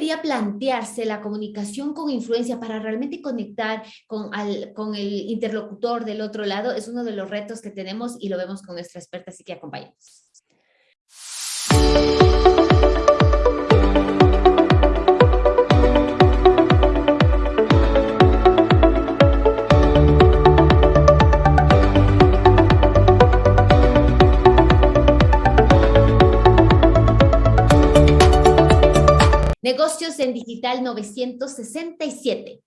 debería plantearse la comunicación con influencia para realmente conectar con, con el interlocutor del otro lado? Es uno de los retos que tenemos y lo vemos con nuestra experta, así que acompáñenos. Negocios en Digital 967.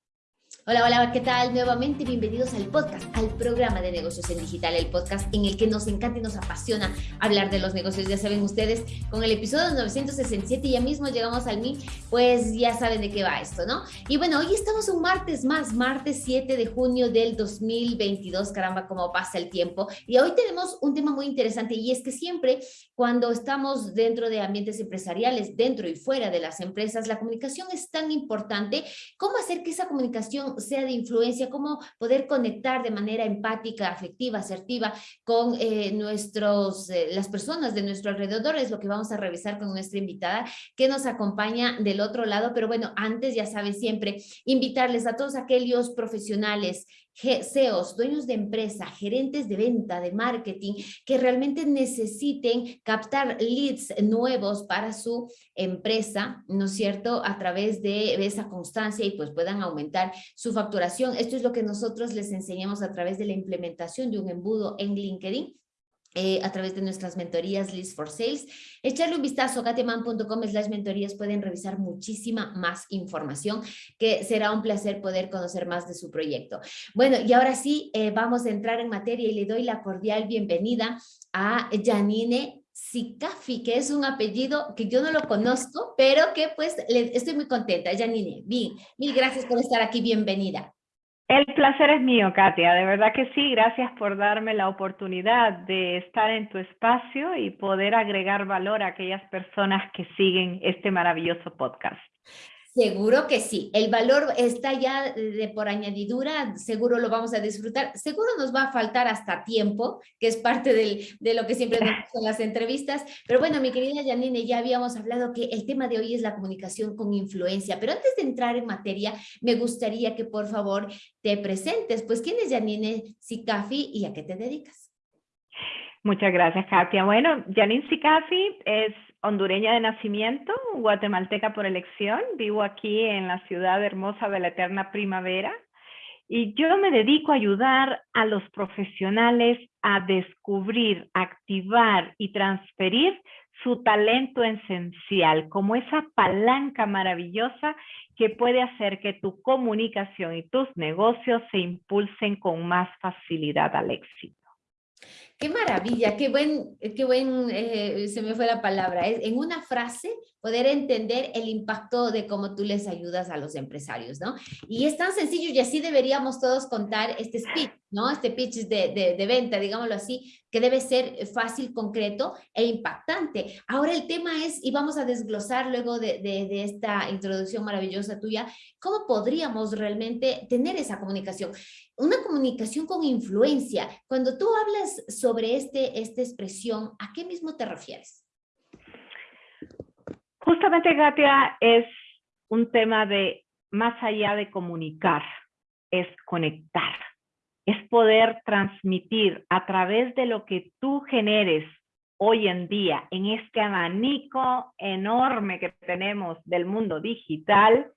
Hola, hola, ¿qué tal? Nuevamente bienvenidos al podcast, al programa de negocios en digital, el podcast en el que nos encanta y nos apasiona hablar de los negocios. Ya saben ustedes, con el episodio 967 ya mismo llegamos al mil, pues ya saben de qué va esto, ¿no? Y bueno, hoy estamos un martes más, martes 7 de junio del 2022, caramba, cómo pasa el tiempo. Y hoy tenemos un tema muy interesante y es que siempre cuando estamos dentro de ambientes empresariales, dentro y fuera de las empresas, la comunicación es tan importante. ¿Cómo hacer que esa comunicación sea de influencia, cómo poder conectar de manera empática, afectiva, asertiva con eh, nuestros, eh, las personas de nuestro alrededor, es lo que vamos a revisar con nuestra invitada que nos acompaña del otro lado, pero bueno, antes ya sabes siempre, invitarles a todos aquellos profesionales CEOs, dueños de empresa, gerentes de venta, de marketing, que realmente necesiten captar leads nuevos para su empresa, ¿no es cierto?, a través de esa constancia y pues puedan aumentar su facturación. Esto es lo que nosotros les enseñamos a través de la implementación de un embudo en LinkedIn eh, a través de nuestras mentorías List for Sales. Echarle un vistazo a gateman.com slash mentorías, pueden revisar muchísima más información, que será un placer poder conocer más de su proyecto. Bueno, y ahora sí, eh, vamos a entrar en materia y le doy la cordial bienvenida a Janine Sicafi, que es un apellido que yo no lo conozco, pero que pues estoy muy contenta. Janine, bien, mil gracias por estar aquí, bienvenida. El placer es mío, Katia. De verdad que sí. Gracias por darme la oportunidad de estar en tu espacio y poder agregar valor a aquellas personas que siguen este maravilloso podcast. Seguro que sí, el valor está ya de por añadidura, seguro lo vamos a disfrutar, seguro nos va a faltar hasta tiempo, que es parte de lo que siempre nos en las entrevistas, pero bueno, mi querida Janine, ya habíamos hablado que el tema de hoy es la comunicación con influencia, pero antes de entrar en materia, me gustaría que por favor te presentes, pues ¿quién es Janine Sicafi y a qué te dedicas? Muchas gracias, Katia. Bueno, Janine Sicafi es hondureña de nacimiento, guatemalteca por elección, vivo aquí en la ciudad hermosa de la eterna primavera y yo me dedico a ayudar a los profesionales a descubrir, activar y transferir su talento esencial como esa palanca maravillosa que puede hacer que tu comunicación y tus negocios se impulsen con más facilidad al éxito. Qué maravilla, qué buen, qué buen, eh, se me fue la palabra, en una frase poder entender el impacto de cómo tú les ayudas a los empresarios, ¿no? Y es tan sencillo y así deberíamos todos contar este speech, ¿no? Este pitch de, de, venta, digámoslo así, que debe ser fácil, concreto e impactante. Ahora el tema es, y vamos a desglosar luego de, de esta introducción maravillosa tuya, ¿cómo podríamos realmente tener esa comunicación? Una comunicación con influencia. Cuando tú hablas sobre este, esta expresión, ¿a qué mismo te refieres? Justamente, Katia, es un tema de más allá de comunicar, es conectar es poder transmitir a través de lo que tú generes hoy en día en este abanico enorme que tenemos del mundo digital,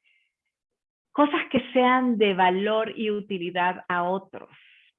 cosas que sean de valor y utilidad a otros,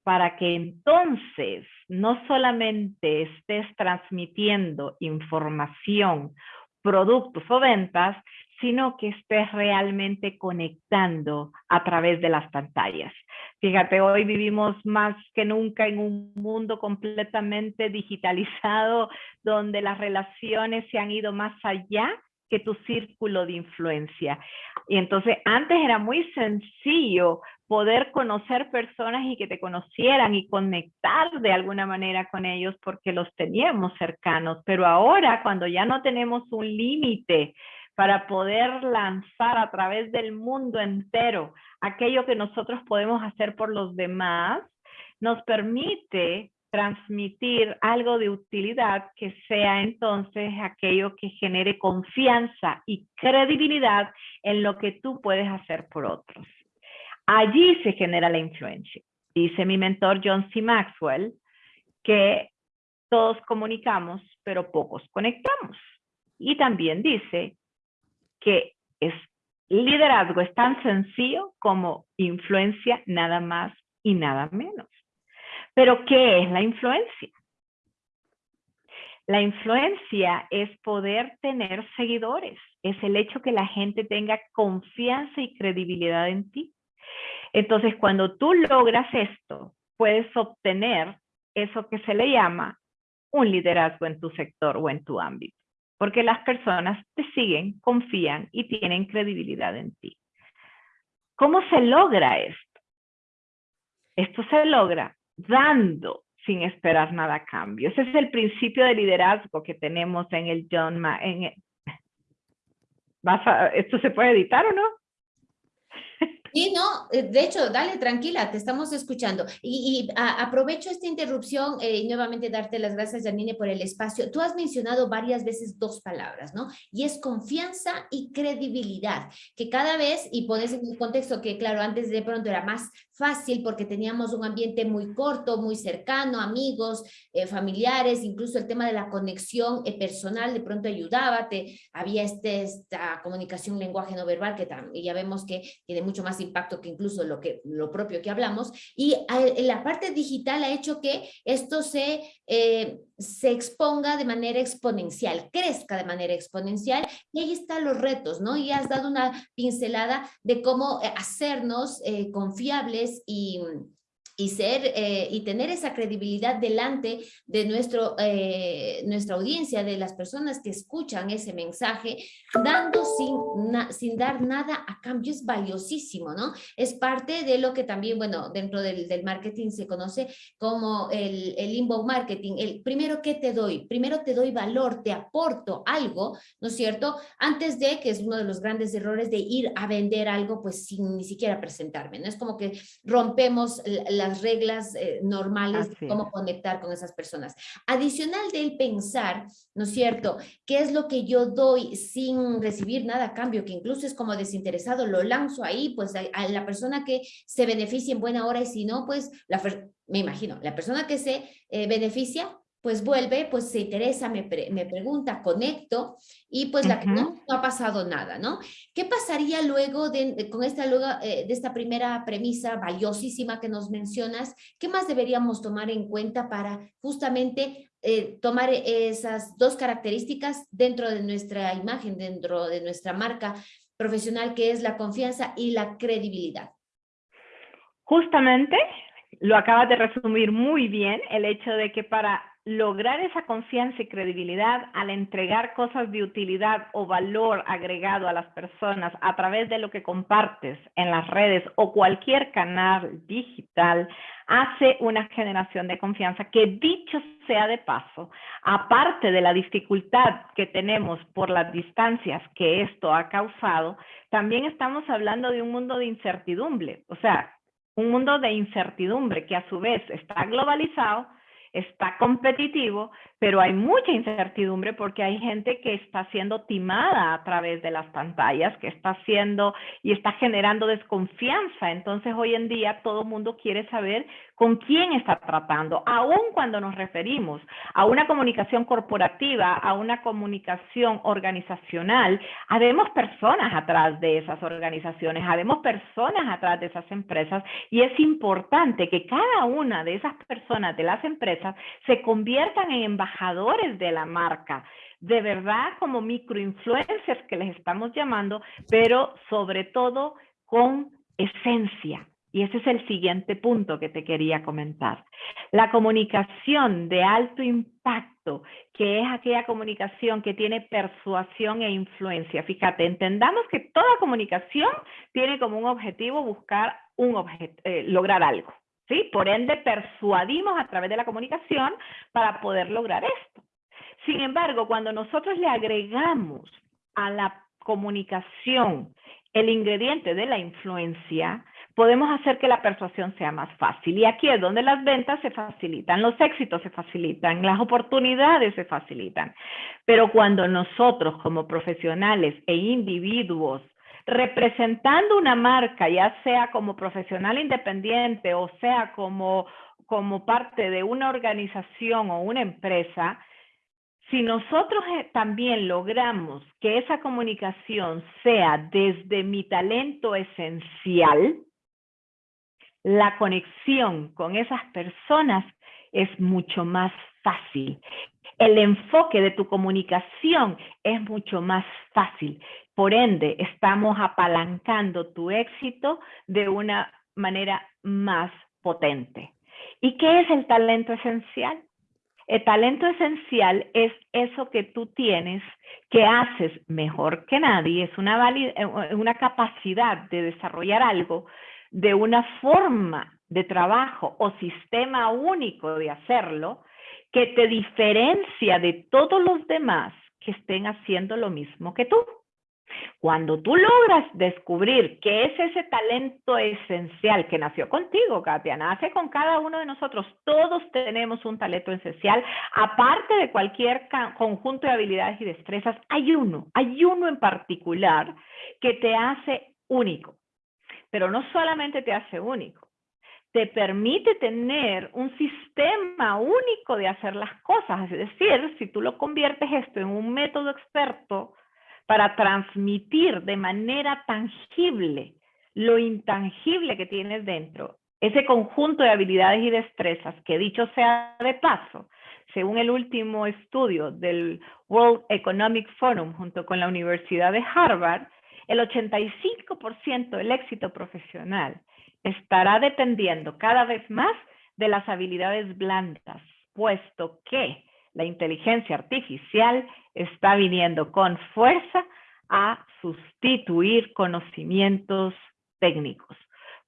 para que entonces no solamente estés transmitiendo información, productos o ventas, sino que estés realmente conectando a través de las pantallas. Fíjate, hoy vivimos más que nunca en un mundo completamente digitalizado, donde las relaciones se han ido más allá que tu círculo de influencia. Y entonces antes era muy sencillo poder conocer personas y que te conocieran y conectar de alguna manera con ellos porque los teníamos cercanos, pero ahora cuando ya no tenemos un límite para poder lanzar a través del mundo entero aquello que nosotros podemos hacer por los demás, nos permite transmitir algo de utilidad que sea entonces aquello que genere confianza y credibilidad en lo que tú puedes hacer por otros. Allí se genera la influencia. Dice mi mentor John C. Maxwell que todos comunicamos, pero pocos conectamos. Y también dice que liderazgo es tan sencillo como influencia nada más y nada menos. Pero ¿qué es la influencia? La influencia es poder tener seguidores, es el hecho que la gente tenga confianza y credibilidad en ti. Entonces, cuando tú logras esto, puedes obtener eso que se le llama un liderazgo en tu sector o en tu ámbito, porque las personas te siguen, confían y tienen credibilidad en ti. ¿Cómo se logra esto? Esto se logra dando sin esperar nada a cambio. Ese es el principio de liderazgo que tenemos en el John Ma. En ¿Esto se puede editar o no? Sí, no, eh, de hecho, dale, tranquila, te estamos escuchando. Y, aprovecho esta interrupción eh, y nuevamente darte las gracias, Janine, por el espacio. Tú has mencionado varias veces dos palabras, ¿no? Y es confianza y credibilidad, que cada vez, y pones en un contexto que, claro, antes de pronto era más fácil porque teníamos un ambiente muy corto, muy cercano, amigos, eh, familiares, incluso el tema de la conexión personal de pronto ayudaba, te, había este, esta comunicación lenguaje no verbal que ya vemos que tiene mucho más impacto que incluso lo, que, lo propio que hablamos, y la parte digital ha hecho que esto se, eh, se exponga de manera exponencial, crezca de manera exponencial, y ahí están los retos, ¿no? Y has dado una pincelada de cómo eh, hacernos eh, confiables y y ser eh, y tener esa credibilidad delante de nuestro, eh, nuestra audiencia, de las personas que escuchan ese mensaje, dando sin, sin dar nada a cambio, es valiosísimo, ¿no? Es parte de lo que también, bueno, dentro del, del marketing se conoce como el, el inbound marketing, el primero que te doy, primero te doy valor, te aporto algo, ¿no es cierto? Antes de, que es uno de los grandes errores de ir a vender algo, pues sin ni siquiera presentarme, ¿no? Es como que rompemos la reglas eh, normales de cómo conectar con esas personas. Adicional del pensar, ¿no es cierto? ¿Qué es lo que yo doy sin recibir nada a cambio? Que incluso es como desinteresado, lo lanzo ahí, pues a, la persona que se beneficie en buena hora y si no, pues la, me imagino, la persona que se eh, beneficia pues vuelve, pues se interesa, me, me pregunta, conecto y pues la que no, no, ha pasado nada, ¿no? ¿Qué pasaría luego de, con esta, luego, eh, de esta primera premisa valiosísima que nos mencionas? ¿Qué más deberíamos tomar en cuenta para justamente eh, tomar esas dos características dentro de nuestra imagen, dentro de nuestra marca profesional, que es la confianza y la credibilidad? Justamente lo acabas de resumir muy bien, el hecho de que para lograr esa confianza y credibilidad al entregar cosas de utilidad o valor agregado a las personas a través de lo que compartes en las redes o cualquier canal digital, hace una generación de confianza que dicho sea de paso, aparte de la dificultad que tenemos por las distancias que esto ha causado, también estamos hablando de un mundo de incertidumbre, o sea, un mundo de incertidumbre que a su vez está globalizado está competitivo, pero hay mucha incertidumbre porque hay gente que está siendo timada a través de las pantallas, que está haciendo y está generando desconfianza. Entonces hoy en día todo el mundo quiere saber con quién está tratando, aun cuando nos referimos a una comunicación corporativa, a una comunicación organizacional, habemos personas atrás de esas organizaciones, habemos personas atrás de esas empresas y es importante que cada una de esas personas de las empresas se conviertan en embajadores de la marca, de verdad como microinfluencers que les estamos llamando, pero sobre todo con esencia, y ese es el siguiente punto que te quería comentar. La comunicación de alto impacto, que es aquella comunicación que tiene persuasión e influencia. Fíjate, entendamos que toda comunicación tiene como un objetivo buscar un eh, lograr algo. ¿sí? Por ende, persuadimos a través de la comunicación para poder lograr esto. Sin embargo, cuando nosotros le agregamos a la comunicación el ingrediente de la influencia, podemos hacer que la persuasión sea más fácil. Y aquí es donde las ventas se facilitan, los éxitos se facilitan, las oportunidades se facilitan. Pero cuando nosotros como profesionales e individuos representando una marca, ya sea como profesional independiente o sea como, como parte de una organización o una empresa, si nosotros eh, también logramos que esa comunicación sea desde mi talento esencial, la conexión con esas personas es mucho más fácil. El enfoque de tu comunicación es mucho más fácil. Por ende, estamos apalancando tu éxito de una manera más potente. ¿Y qué es el talento esencial? El talento esencial es eso que tú tienes, que haces mejor que nadie, es una, eh, una capacidad de desarrollar algo de una forma de trabajo o sistema único de hacerlo que te diferencia de todos los demás que estén haciendo lo mismo que tú. Cuando tú logras descubrir qué es ese talento esencial que nació contigo, Katia, nace con cada uno de nosotros, todos tenemos un talento esencial, aparte de cualquier conjunto de habilidades y destrezas, hay uno, hay uno en particular que te hace único, pero no solamente te hace único, te permite tener un sistema único de hacer las cosas, es decir, si tú lo conviertes esto en un método experto, para transmitir de manera tangible lo intangible que tienes dentro, ese conjunto de habilidades y destrezas que dicho sea de paso, según el último estudio del World Economic Forum junto con la Universidad de Harvard, el 85% del éxito profesional estará dependiendo cada vez más de las habilidades blandas, puesto que la inteligencia artificial está viniendo con fuerza a sustituir conocimientos técnicos.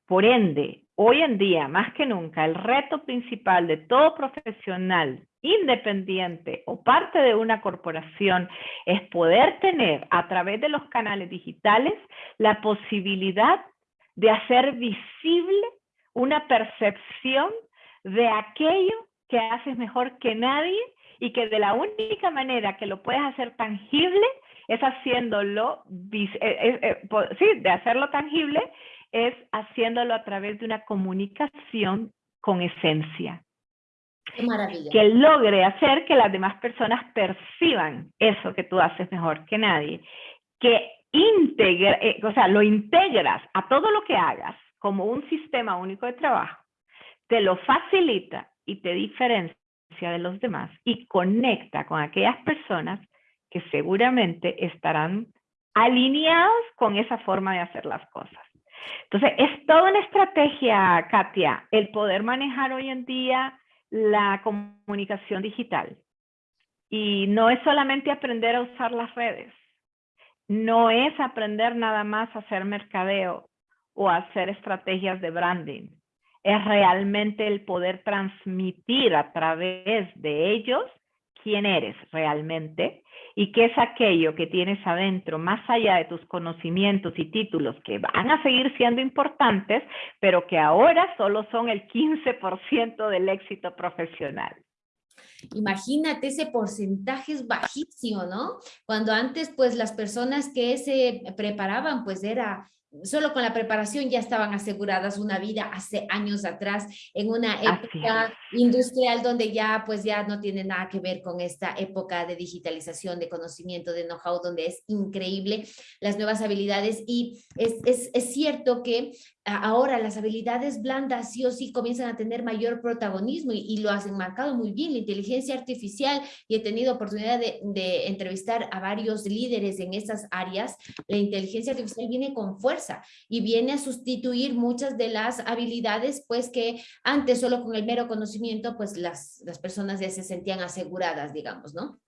Por ende, hoy en día, más que nunca, el reto principal de todo profesional independiente o parte de una corporación es poder tener a través de los canales digitales la posibilidad de hacer visible una percepción de aquello que haces mejor que nadie y que de la única manera que lo puedes hacer tangible es haciéndolo, eh, eh, eh, sí, de hacerlo tangible es haciéndolo a través de una comunicación con esencia. Que logre hacer que las demás personas perciban eso que tú haces mejor que nadie. Que integre, o sea, lo integras a todo lo que hagas como un sistema único de trabajo, te lo facilita y te diferencia de los demás y conecta con aquellas personas que seguramente estarán alineados con esa forma de hacer las cosas. Entonces, es toda una estrategia, Katia, el poder manejar hoy en día la comunicación digital. Y no es solamente aprender a usar las redes, no es aprender nada más a hacer mercadeo o hacer estrategias de branding es realmente el poder transmitir a través de ellos quién eres realmente y qué es aquello que tienes adentro, más allá de tus conocimientos y títulos que van a seguir siendo importantes, pero que ahora solo son el 15% del éxito profesional. Imagínate, ese porcentaje es bajísimo, ¿no? Cuando antes, pues, las personas que se preparaban, pues, era solo con la preparación ya estaban aseguradas una vida hace años atrás en una época industrial donde ya pues ya no tiene nada que ver con esta época de digitalización, de conocimiento, de know-how, donde es increíble las nuevas habilidades. Y es, es, es cierto que ahora las habilidades blandas sí o sí comienzan a tener mayor protagonismo y, lo hacen marcado muy bien, la inteligencia artificial y he tenido oportunidad de, de entrevistar a varios líderes en esas áreas, la inteligencia artificial viene con fuerza y viene a sustituir muchas de las habilidades pues que antes solo con el mero conocimiento pues las, las personas ya se sentían aseguradas, digamos, ¿no?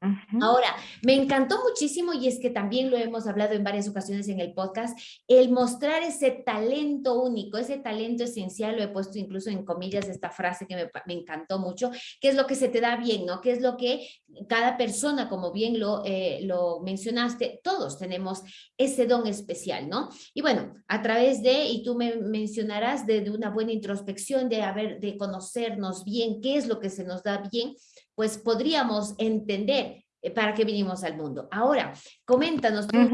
Ahora, me encantó muchísimo y es que también lo hemos hablado en varias ocasiones en el podcast, el mostrar ese talento único, ese talento esencial, lo he puesto incluso en comillas esta frase que me, encantó mucho, qué es lo que se te da bien, ¿no? ¿Qué es lo que cada persona, como bien lo, eh, lo mencionaste, todos tenemos ese don especial, ¿no? Y bueno, a través de, y tú me mencionarás, de, de, una buena introspección, de, haber, de conocernos bien, qué es lo que se nos da bien, pues podríamos entender para qué vinimos al mundo. Ahora, coméntanos, tú eh,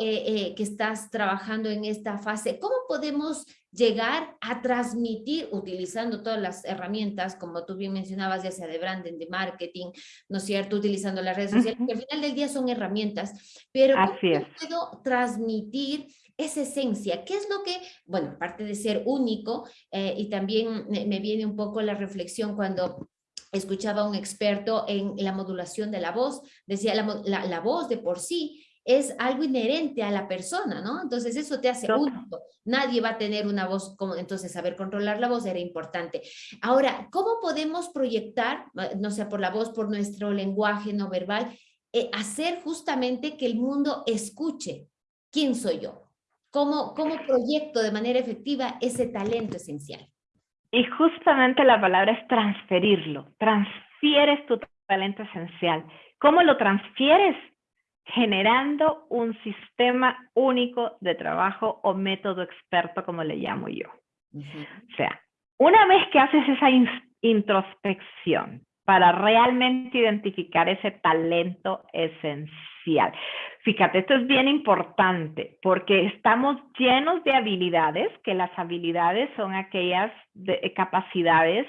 eh, que estás trabajando en esta fase, ¿cómo podemos llegar a transmitir utilizando todas las herramientas, como tú bien mencionabas, ya sea de branding, de marketing, ¿no es cierto?, utilizando las redes sociales, que al final del día son herramientas, pero ¿cómo puedo transmitir esa esencia? ¿Qué es lo que, bueno, aparte de ser único, y también me viene un poco la reflexión cuando escuchaba a un experto en la modulación de la voz, decía la, la, voz de por sí es algo inherente a la persona, ¿no? Entonces eso te hace único. Nadie va a tener una voz como, entonces saber controlar la voz era importante. Ahora, ¿cómo podemos proyectar, no sea por la voz, por nuestro lenguaje no verbal, eh, hacer justamente que el mundo escuche quién soy yo? ¿Cómo, ¿Cómo proyecto de manera efectiva ese talento esencial? Y justamente la palabra es transferirlo. Transfieres tu talento esencial. ¿Cómo lo transfieres? Generando un sistema único de trabajo o método experto, como le llamo yo. O sea, una vez que haces esa introspección para realmente identificar ese talento esencial, Fíjate, esto es bien importante porque estamos llenos de habilidades, que las habilidades son aquellas eh, capacidades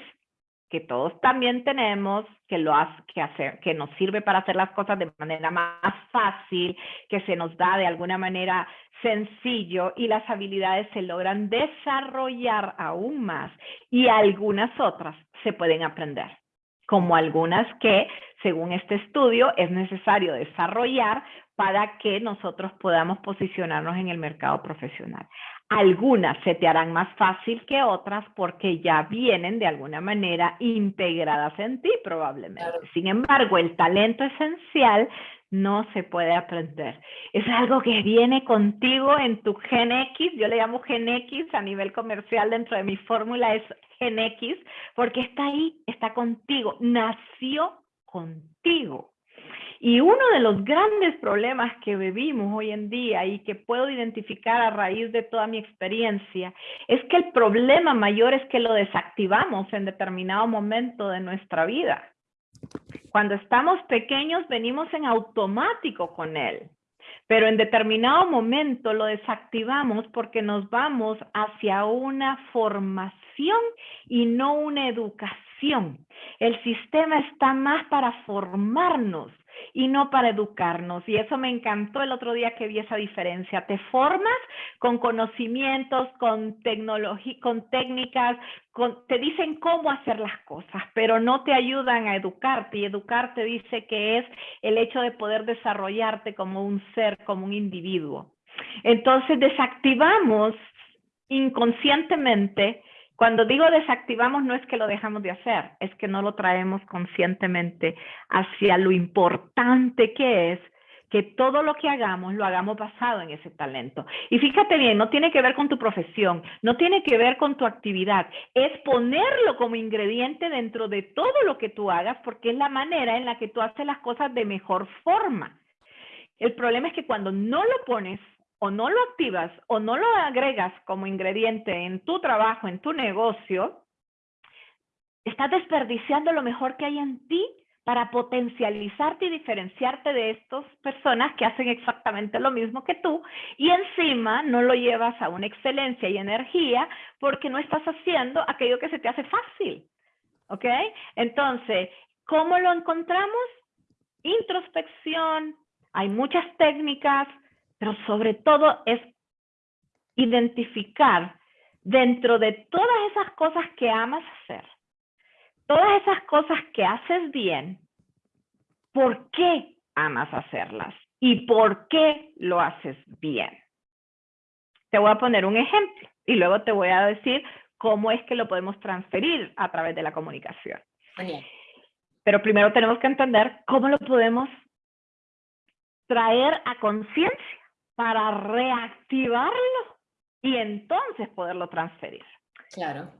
que todos también tenemos, que, lo hace, que, hacer, que nos sirve para hacer las cosas de manera más fácil, que se nos da de alguna manera sencillo y las habilidades se logran desarrollar aún más y algunas otras se pueden aprender, como algunas que, según este estudio, es necesario desarrollar para que nosotros podamos posicionarnos en el mercado profesional. Algunas se te harán más fácil que otras porque ya vienen de alguna manera integradas en ti probablemente. Sin embargo, el talento esencial no se puede aprender. Es algo que viene contigo en tu Gen X, yo le llamo Gen X a nivel comercial dentro de mi fórmula es Gen X, porque está ahí, está contigo, nació contigo. Y uno de los grandes problemas que vivimos hoy en día y que puedo identificar a raíz de toda mi experiencia es que el problema mayor es que lo desactivamos en determinado momento de nuestra vida. Cuando estamos pequeños venimos en automático con él, pero en determinado momento lo desactivamos porque nos vamos hacia una formación y no una educación. El sistema está más para formarnos y no para educarnos. Y eso me encantó el otro día que vi esa diferencia. Te formas con conocimientos, con tecnología, con técnicas, te dicen cómo hacer las cosas, pero no te ayudan a educarte. Y educarte dice que es el hecho de poder desarrollarte como un ser, como un individuo. Entonces desactivamos inconscientemente cuando digo desactivamos no es que lo dejamos de hacer, es que no lo traemos conscientemente hacia lo importante que es que todo lo que hagamos lo hagamos basado en ese talento. Y fíjate bien, no tiene que ver con tu profesión, no tiene que ver con tu actividad, es ponerlo como ingrediente dentro de todo lo que tú hagas porque es la manera en la que tú haces las cosas de mejor forma. El problema es que cuando no lo pones o no lo activas o no lo agregas como ingrediente en tu trabajo, en tu negocio, estás desperdiciando lo mejor que hay en ti para potencializarte y diferenciarte de estas personas que hacen exactamente lo mismo que tú y encima no lo llevas a una excelencia y energía porque no estás haciendo aquello que se te hace fácil. ¿Ok? Entonces, ¿cómo lo encontramos? Introspección, hay muchas técnicas, pero sobre todo es identificar dentro de todas esas cosas que amas hacer, todas esas cosas que haces bien, ¿por qué amas hacerlas? ¿Y por qué lo haces bien? Te voy a poner un ejemplo y luego te voy a decir cómo es que lo podemos transferir a través de la comunicación. Pero primero tenemos que entender cómo lo podemos traer a conciencia para reactivarlo y entonces poderlo transferir. Claro.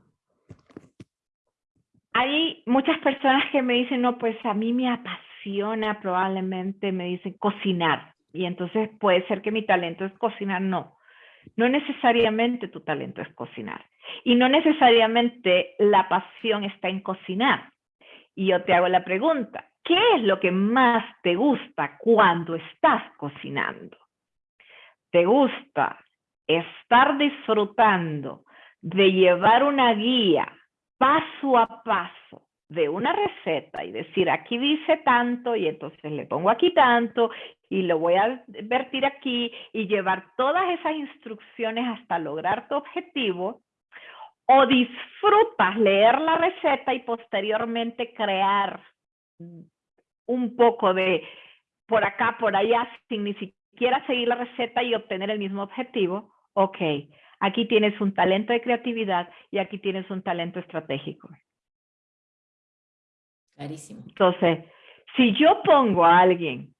Hay muchas personas que me dicen, no, pues a mí me apasiona probablemente, me dicen cocinar. Y entonces puede ser que mi talento es cocinar, no. No necesariamente tu talento es cocinar. Y no necesariamente la pasión está en cocinar. Y yo te hago la pregunta, ¿qué es lo que más te gusta cuando estás cocinando? ¿Te gusta estar disfrutando de llevar una guía paso a paso de una receta y decir aquí dice tanto y entonces le pongo aquí tanto y lo voy a vertir aquí y llevar todas esas instrucciones hasta lograr tu objetivo o disfrutas leer la receta y posteriormente crear un poco de por acá, por allá, sin seguir la receta y obtener el mismo objetivo, ok, aquí tienes un talento de creatividad y aquí tienes un talento estratégico. Clarísimo. Entonces, si yo pongo a alguien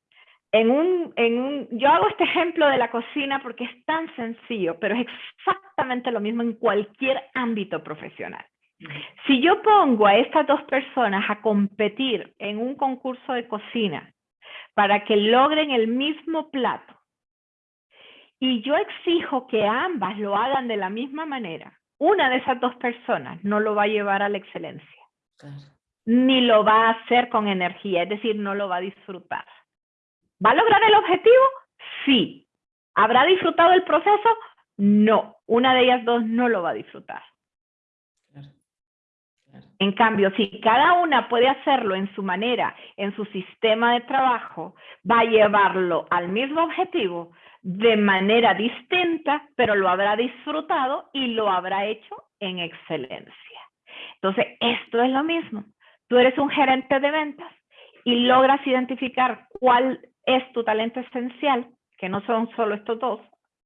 en un, en un, yo hago este ejemplo de la cocina porque es tan sencillo, pero es exactamente lo mismo en cualquier ámbito profesional. Si yo pongo a estas dos personas a competir en un concurso de cocina para que logren el mismo plato y yo exijo que ambas lo hagan de la misma manera, una de esas dos personas no lo va a llevar a la excelencia. Ni lo va a hacer con energía, es decir, no lo va a disfrutar. ¿Va a lograr el objetivo? Sí. ¿Habrá disfrutado el proceso? No. Una de ellas dos no lo va a disfrutar. En cambio, si cada una puede hacerlo en su manera, en su sistema de trabajo, va a llevarlo al mismo objetivo de manera distinta, pero lo habrá disfrutado y lo habrá hecho en excelencia. Entonces, esto es lo mismo. Tú eres un gerente de ventas y logras identificar cuál es tu talento esencial, que no son solo estos dos,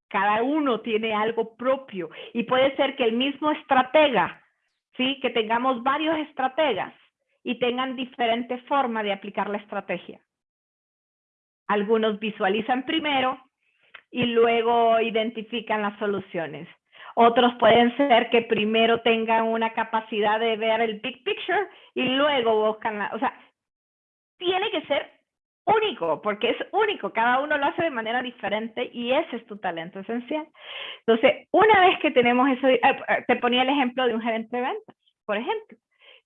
cada uno tiene algo propio y puede ser que el mismo estratega, ¿sí? que tengamos varios estrategas y tengan diferente forma de aplicar la estrategia. Algunos visualizan primero y luego identifican las soluciones. Otros pueden ser que primero tengan una capacidad de ver el big picture y luego buscan la, o sea, tiene que ser único, porque es único, cada uno lo hace de manera diferente y ese es tu talento esencial. Entonces, una vez que tenemos eso, eh, eh, te ponía el ejemplo de un gerente de ventas, por ejemplo.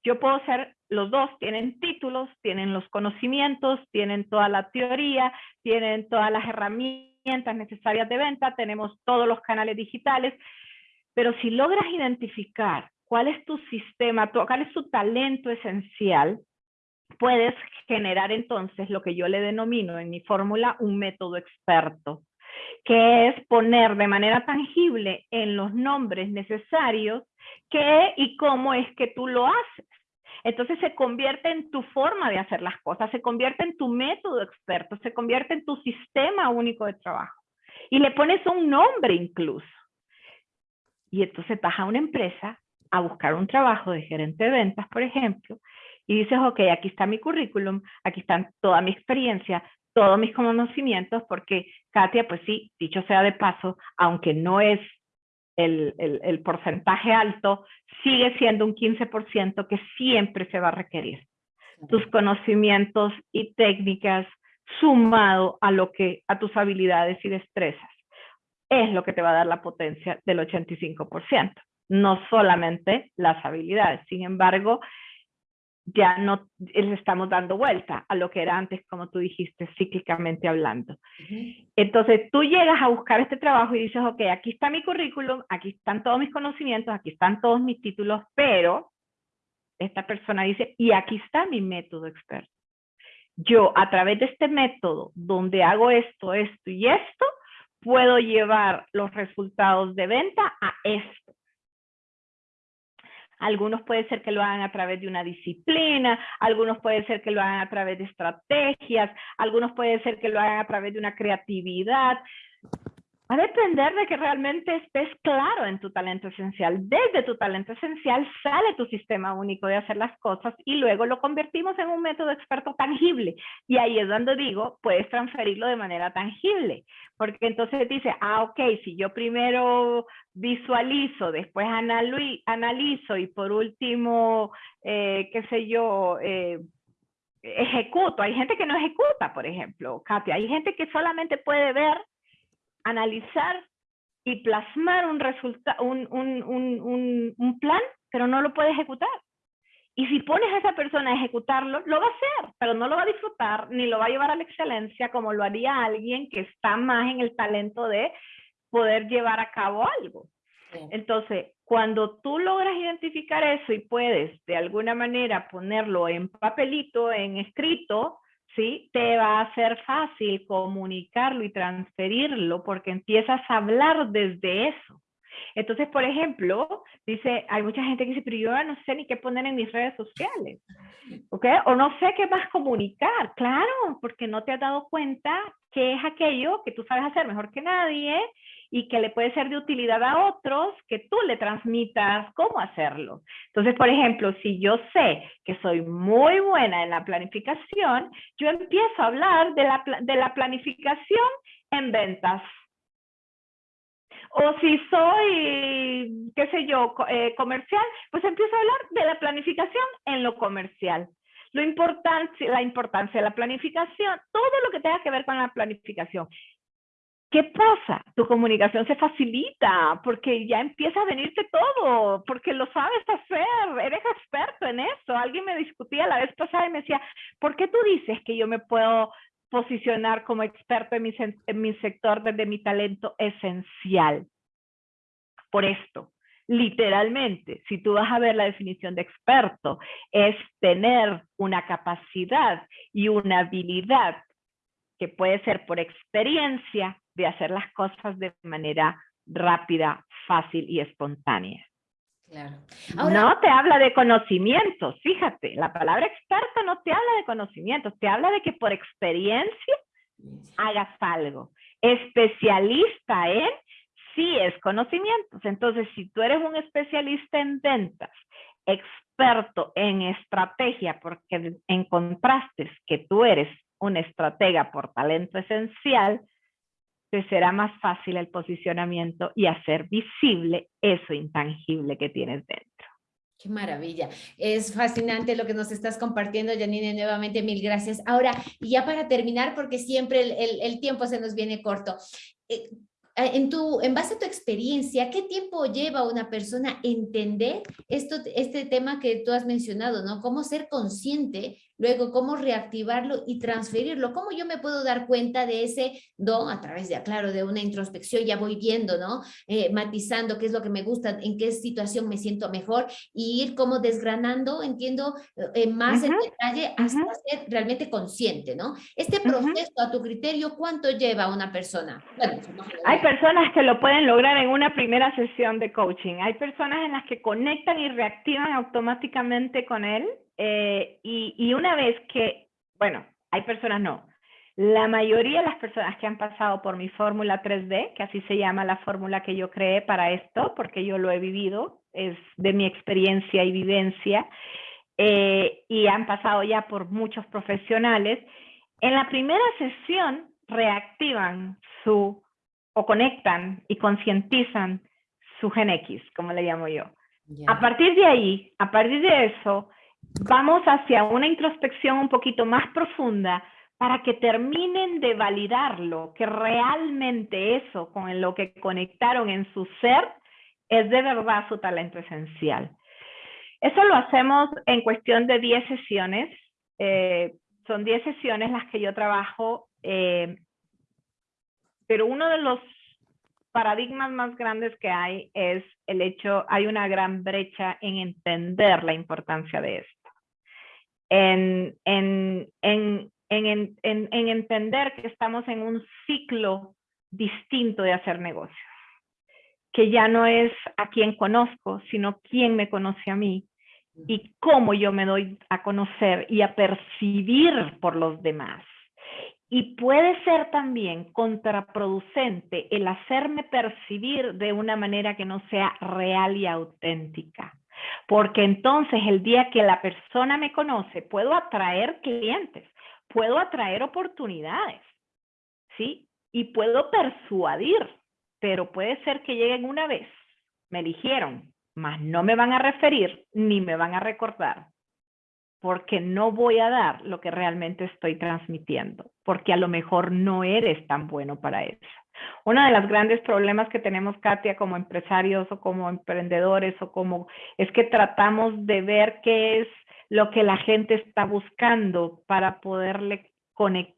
Yo puedo ser, los dos tienen títulos, tienen los conocimientos, tienen toda la teoría, tienen todas las herramientas necesarias de venta, tenemos todos los canales digitales, pero si logras identificar cuál es tu sistema, cuál es tu talento esencial, puedes generar entonces lo que yo le denomino en mi fórmula un método experto, que es poner de manera tangible en los nombres necesarios qué y cómo es que tú lo haces. Entonces se convierte en tu forma de hacer las cosas, se convierte en tu método experto, se convierte en tu sistema único de trabajo. Y le pones un nombre incluso. Y entonces vas a una empresa a buscar un trabajo de gerente de ventas, por ejemplo, y dices, ok, aquí está mi currículum, aquí están toda mi experiencia, todos mis conocimientos, porque Katia, pues sí, dicho sea de paso, aunque no es el, el, porcentaje alto, sigue siendo un 15% que siempre se va a requerir. Tus conocimientos y técnicas sumado a lo que a tus habilidades y destrezas es lo que te va a dar la potencia del 85%, no solamente las habilidades. Sin embargo, ya no le estamos dando vuelta a lo que era antes, como tú dijiste, cíclicamente hablando. Entonces, tú llegas a buscar este trabajo y dices, ok, aquí está mi currículum, aquí están todos mis conocimientos, aquí están todos mis títulos, pero esta persona dice, y aquí está mi método experto. Yo, a través de este método, donde hago esto, esto y esto, puedo llevar los resultados de venta a esto. Algunos puede ser que lo hagan a través de una disciplina, algunos puede ser que lo hagan a través de estrategias, algunos puede ser que lo hagan a través de una creatividad. Va a depender de que realmente estés claro en tu talento esencial. Desde tu talento esencial sale tu sistema único de hacer las cosas y luego lo convertimos en un método experto tangible. Y ahí es donde digo, puedes transferirlo de manera tangible. Porque entonces dice, ah, ok, si yo primero visualizo, después analizo y por último, eh, qué sé yo, eh, ejecuto. Hay gente que no ejecuta, por ejemplo, Katia. Hay gente que solamente puede ver analizar y plasmar un, un, un, un, plan, pero no lo puede ejecutar. Y si pones a esa persona a ejecutarlo, lo va a hacer, pero no lo va a disfrutar ni lo va a llevar a la excelencia como lo haría alguien que está más en el talento de poder llevar a cabo algo. Entonces, cuando tú logras identificar eso y puedes de alguna manera ponerlo en papelito, en escrito, ¿sí? Te va a ser fácil comunicarlo y transferirlo porque empiezas a hablar desde eso. Entonces, por ejemplo, dice, hay mucha gente que dice, pero yo no sé ni qué poner en mis redes sociales, ¿ok? O no sé qué más comunicar, claro, porque no te has dado cuenta qué es aquello que tú sabes hacer mejor que nadie y que le puede ser de utilidad a otros, que tú le transmitas cómo hacerlo. Entonces, por ejemplo, si yo sé que soy muy buena en la planificación, yo empiezo a hablar de la, de la planificación en ventas. O si soy, qué sé yo, eh, comercial, pues empiezo a hablar de la planificación en lo comercial. Lo importante, la importancia de la planificación, todo lo que tenga que ver con la planificación. ¿Qué pasa? Tu comunicación se facilita porque ya empieza a venirte todo, porque lo sabes hacer, eres experto en eso. Alguien me discutía la vez pasada y me decía, ¿por qué tú dices que yo me puedo posicionar como experto en mi, sector desde mi talento esencial? Por esto, literalmente, si tú vas a ver la definición de experto, es tener una capacidad y una habilidad que puede ser por experiencia de hacer las cosas de manera rápida, fácil y espontánea. Claro. no te habla de conocimientos, fíjate, la palabra experto no te habla de conocimientos, te habla de que por experiencia hagas algo. Especialista en sí es conocimientos. Entonces, si tú eres un especialista en ventas, experto en estrategia, porque encontraste que tú eres una estratega por talento esencial, te será más fácil el posicionamiento y hacer visible eso intangible que tienes dentro. Qué maravilla. Es fascinante lo que nos estás compartiendo, Janine. Nuevamente, mil gracias. Ahora, y ya para terminar, porque siempre el, tiempo se nos viene corto. Eh, en, tu, en base a tu experiencia, ¿qué tiempo lleva una persona entender esto, este tema que tú has mencionado, ¿no? Cómo ser consciente luego cómo reactivarlo y transferirlo. ¿Cómo yo me puedo dar cuenta de ese don a través de, claro, de una introspección? Ya voy viendo, ¿no? Eh, matizando qué es lo que me gusta, en qué situación me siento mejor y ir como desgranando, entiendo, eh, más en detalle hasta ser realmente consciente, ¿no? Este proceso, a tu criterio, ¿cuánto lleva una persona? Hay personas que lo pueden lograr en una primera sesión de coaching. Hay personas en las que conectan y reactivan automáticamente con él eh, y, una vez que, bueno, hay personas no, la mayoría de las personas que han pasado por mi fórmula 3D, que así se llama la fórmula que yo creé para esto, porque yo lo he vivido, es de mi experiencia y vivencia, eh, y han pasado ya por muchos profesionales, en la primera sesión reactivan su, o conectan y concientizan su gen X, como le llamo yo. A partir de ahí, a partir de eso, vamos hacia una introspección un poquito más profunda para que terminen de validarlo, que realmente eso con lo que conectaron en su ser es de verdad su talento esencial. Eso lo hacemos en cuestión de 10 sesiones. Eh, son 10 sesiones las que yo trabajo, eh, pero uno de los paradigmas más grandes que hay es el hecho, hay una gran brecha en entender la importancia de esto en, en, en, en, entender que estamos en un ciclo distinto de hacer negocios, que ya no es a quien conozco, sino quién me conoce a mí y cómo yo me doy a conocer y a percibir por los demás. Y puede ser también contraproducente el hacerme percibir de una manera que no sea real y auténtica. Porque entonces el día que la persona me conoce, puedo atraer clientes, puedo atraer oportunidades, ¿sí? Y puedo persuadir, pero puede ser que lleguen una vez, me eligieron, mas no me van a referir ni me van a recordar, porque no voy a dar lo que realmente estoy transmitiendo, porque a lo mejor no eres tan bueno para eso. Uno de los grandes problemas que tenemos, Katia, como empresarios o como emprendedores o como es que tratamos de ver qué es lo que la gente está buscando para poderle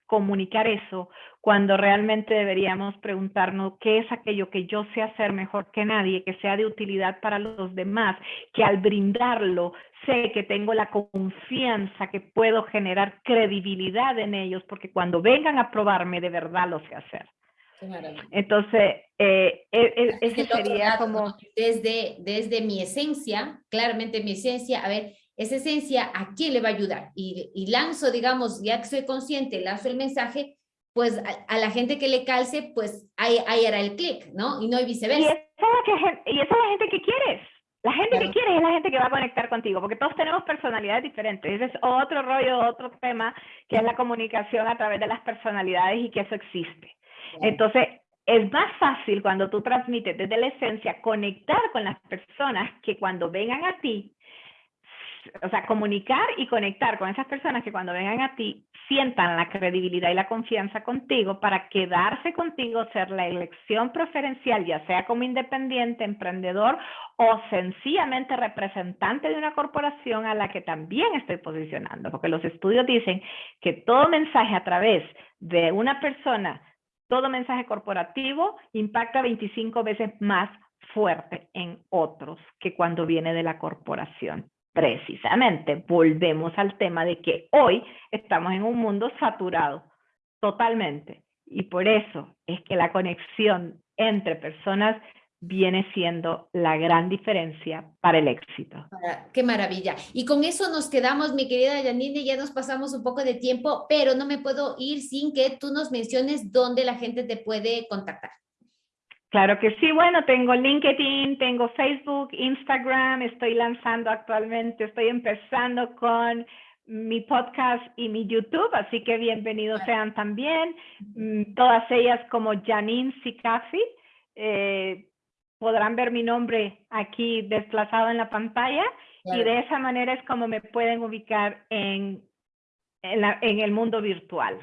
comunicar eso, cuando realmente deberíamos preguntarnos qué es aquello que yo sé hacer mejor que nadie, que sea de utilidad para los demás, que al brindarlo sé que tengo la confianza, que puedo generar credibilidad en ellos, porque cuando vengan a probarme de verdad lo sé hacer. Entonces, eh, e, e, ese sería como... Desde, desde mi esencia, claramente mi esencia, a ver, esa esencia, ¿a quién le va a ayudar? Y, y lanzo, digamos, ya que soy consciente, lanzo el mensaje, pues a, la gente que le calce, pues ahí, ahí hará el clic, ¿no? Y no hay viceversa. Y esa, es la gente que quieres. La gente que quieres es la gente que va a conectar contigo, porque todos tenemos personalidades diferentes. Ese es otro rollo, otro tema, que es la comunicación a través de las personalidades y que eso existe. Entonces, es más fácil cuando tú transmites desde la esencia conectar con las personas que cuando vengan a ti o sea, comunicar y conectar con esas personas que cuando vengan a ti sientan la credibilidad y la confianza contigo para quedarse contigo, ser la elección preferencial, ya sea como independiente, emprendedor o sencillamente representante de una corporación a la que también estoy posicionando, porque los estudios dicen que todo mensaje a través de una persona, todo mensaje corporativo impacta 25 veces más fuerte en otros que cuando viene de la corporación precisamente volvemos al tema de que hoy estamos en un mundo saturado totalmente y por eso es que la conexión entre personas viene siendo la gran diferencia para el éxito. Qué maravilla. Y con eso nos quedamos, mi querida Janine, ya nos pasamos un poco de tiempo, pero no me puedo ir sin que tú nos menciones dónde la gente te puede contactar. Claro que sí, bueno, tengo LinkedIn, tengo Facebook, Instagram, estoy lanzando actualmente, estoy empezando con mi podcast y mi YouTube, así que bienvenidos sean también, mm, todas ellas como Janine Sicafi, eh, podrán ver mi nombre aquí desplazado en la pantalla y de esa manera es como me pueden ubicar en, en el mundo virtual.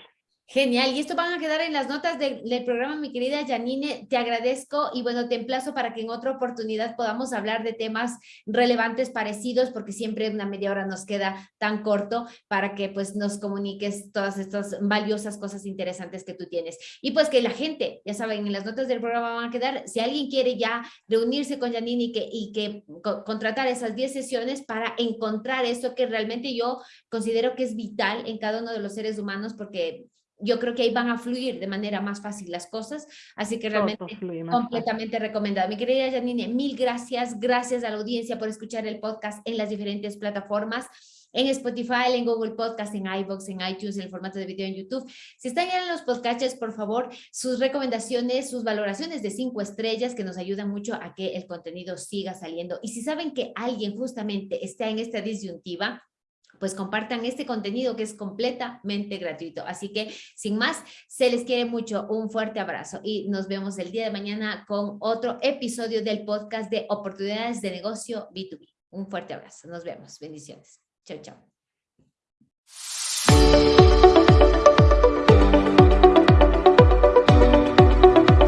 Genial, y esto van a quedar en las notas del programa, mi querida Janine, te agradezco y bueno, te emplazo para que en otra oportunidad podamos hablar de temas relevantes parecidos, porque siempre una media hora nos queda tan corto para que pues nos comuniques todas estas valiosas cosas interesantes que tú tienes. Y pues que la gente, ya saben, en las notas del programa van a quedar, si alguien quiere ya reunirse con Janine y que, y que contratar esas 10 sesiones para encontrar eso que realmente yo considero que es vital en cada uno de los seres humanos, porque yo creo que ahí van a fluir de manera más fácil las cosas, así que realmente completamente recomendado. Mi querida Janine, mil gracias, gracias a la audiencia por escuchar el podcast en las diferentes plataformas, en Spotify, en Google Podcast, en iVoox, en iTunes, en el formato de video en YouTube. Si están ya en los podcasts, por favor, sus recomendaciones, sus valoraciones de cinco estrellas que nos ayudan mucho a que el contenido siga saliendo. Y si saben que alguien justamente está en esta disyuntiva, pues compartan este contenido que es completamente gratuito. Así que, sin más, se les quiere mucho. Un fuerte abrazo y nos vemos el día de mañana con otro episodio del podcast de Oportunidades de Negocio B2B. Un fuerte abrazo. Nos vemos. Bendiciones. Chao, chao.